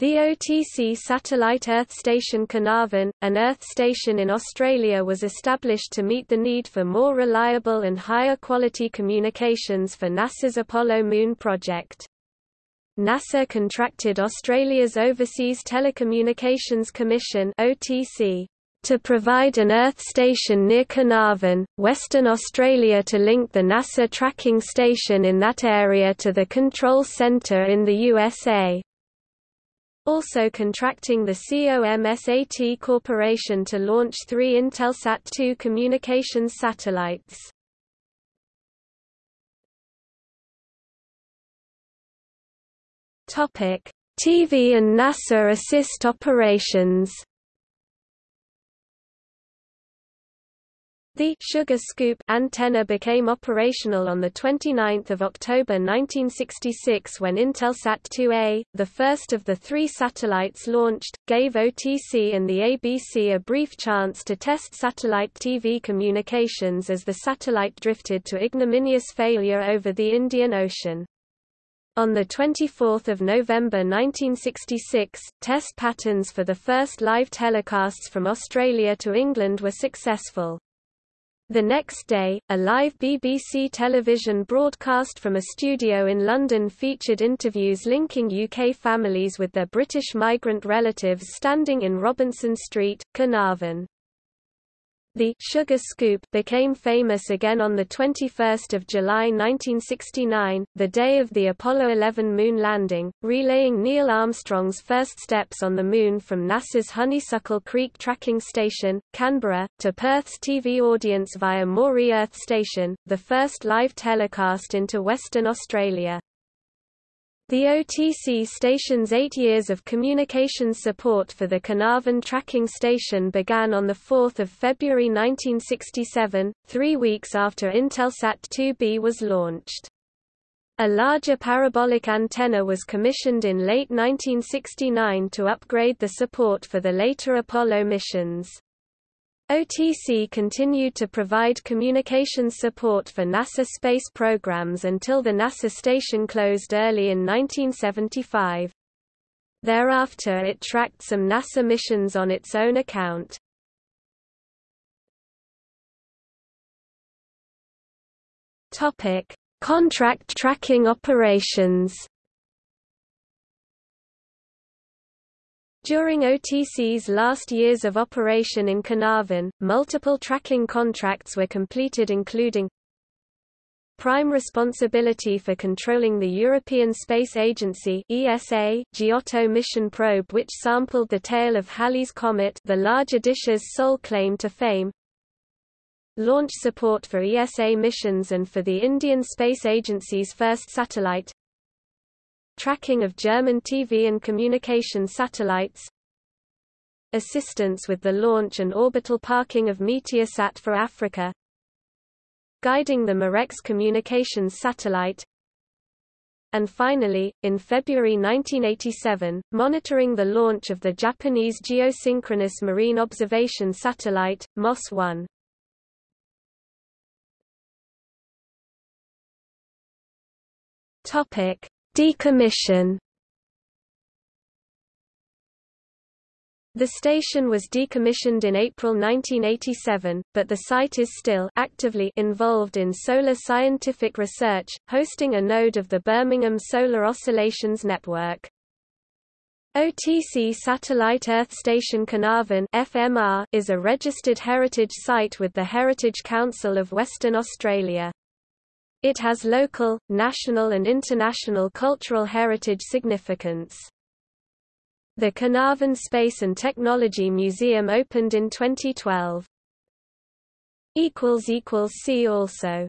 The OTC satellite Earth station Carnarvon, an Earth station in Australia was established to meet the need for more reliable and higher quality communications for NASA's Apollo Moon project. NASA contracted Australia's Overseas Telecommunications Commission OTC to provide an Earth station near Carnarvon, Western Australia to link the NASA tracking station in that area to the control centre in the USA also contracting the COMSAT Corporation to launch three Intelsat 2 communications satellites. TV and NASA assist operations The sugar scoop antenna became operational on 29 October 1966 when Intelsat 2A, the first of the three satellites launched, gave OTC and the ABC a brief chance to test satellite TV communications as the satellite drifted to ignominious failure over the Indian Ocean. On 24 November 1966, test patterns for the first live telecasts from Australia to England were successful. The next day, a live BBC television broadcast from a studio in London featured interviews linking UK families with their British migrant relatives standing in Robinson Street, Carnarvon. The Sugar Scoop became famous again on 21 July 1969, the day of the Apollo 11 moon landing, relaying Neil Armstrong's first steps on the Moon from NASA's Honeysuckle Creek Tracking Station, Canberra, to Perth's TV audience via Moree Earth Station, the first live telecast into Western Australia. The OTC station's eight years of communications support for the Carnarvon tracking station began on 4 February 1967, three weeks after Intelsat 2B was launched. A larger parabolic antenna was commissioned in late 1969 to upgrade the support for the later Apollo missions. OTC continued to provide communications support for NASA space programs until the NASA station closed early in 1975. Thereafter it tracked some NASA missions on its own account. Contract tracking operations. During OTC's last years of operation in Carnarvon, multiple tracking contracts were completed including prime responsibility for controlling the European Space Agency ESA Giotto mission probe which sampled the tail of Halley's Comet the larger dish's sole claim to fame launch support for ESA missions and for the Indian Space Agency's first satellite tracking of German TV and communication satellites, assistance with the launch and orbital parking of Meteosat for Africa, guiding the Marecs communications satellite, and finally, in February 1987, monitoring the launch of the Japanese geosynchronous marine observation satellite, MOS-1. Topic: Decommission The station was decommissioned in April 1987, but the site is still actively involved in solar scientific research, hosting a node of the Birmingham Solar Oscillations Network. OTC Satellite Earth Station Carnarvon FMR is a registered heritage site with the Heritage Council of Western Australia. It has local, national and international cultural heritage significance. The Carnarvon Space and Technology Museum opened in 2012. See also